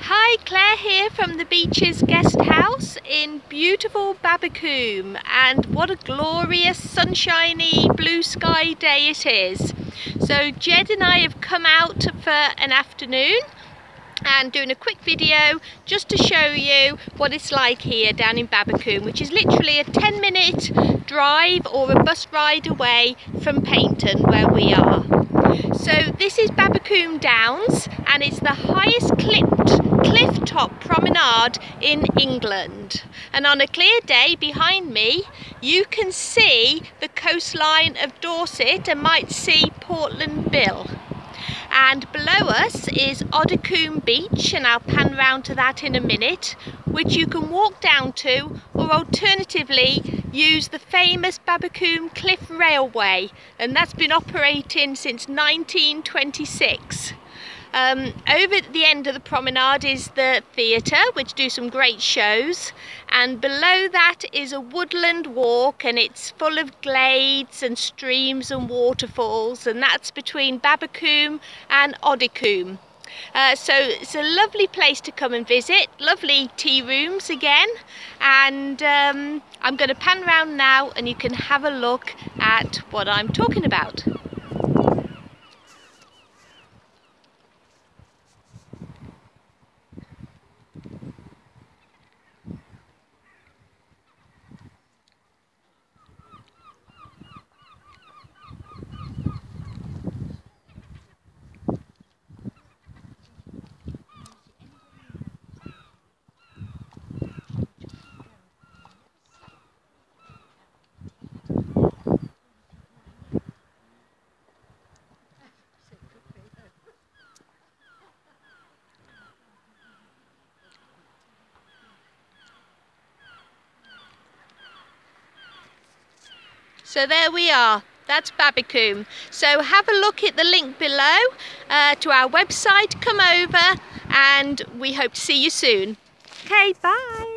Hi, Claire here from the Beaches Guest House in beautiful Babbacombe and what a glorious sunshiny blue sky day it is. So Jed and I have come out for an afternoon and doing a quick video just to show you what it's like here down in Babbacombe which is literally a 10 minute drive or a bus ride away from Paignton where we are. So this is Babbacombe Downs and it's the highest clipped top promenade in England. And on a clear day behind me, you can see the coastline of Dorset and might see Portland Bill. And below us is Oddicombe Beach, and I'll pan round to that in a minute, which you can walk down to, or alternatively use the famous Babbacombe Cliff Railway, and that's been operating since 1926. Um, over at the end of the promenade is the theatre, which do some great shows, and below that is a woodland walk, and it's full of glades and streams and waterfalls, and that's between Babbacombe and Oddicombe. Uh, so it's a lovely place to come and visit, lovely tea rooms again, and um, I'm going to pan around now and you can have a look at what I'm talking about. So there we are. That's Babbacombe. So have a look at the link below uh, to our website. Come over and we hope to see you soon. Okay, bye.